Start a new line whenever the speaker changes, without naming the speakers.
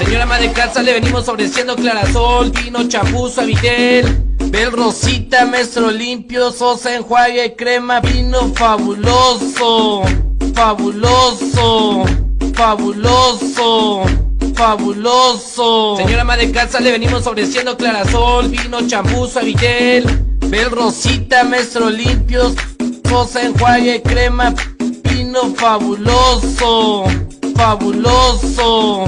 Señora ama de casa, le venimos ofreciendo clarasol, vino, champú, suavitel. Bel Rosita, Maestro Limpio, Sosa, enjuague, crema, vino fabuloso, fabuloso, fabuloso, fabuloso. Señora ama de casa, le venimos ofreciendo clarasol, vino, champú, suavitel. Bel Rosita, Maestro Limpio, Sosa, enjuague, crema, vino fabuloso, fabuloso.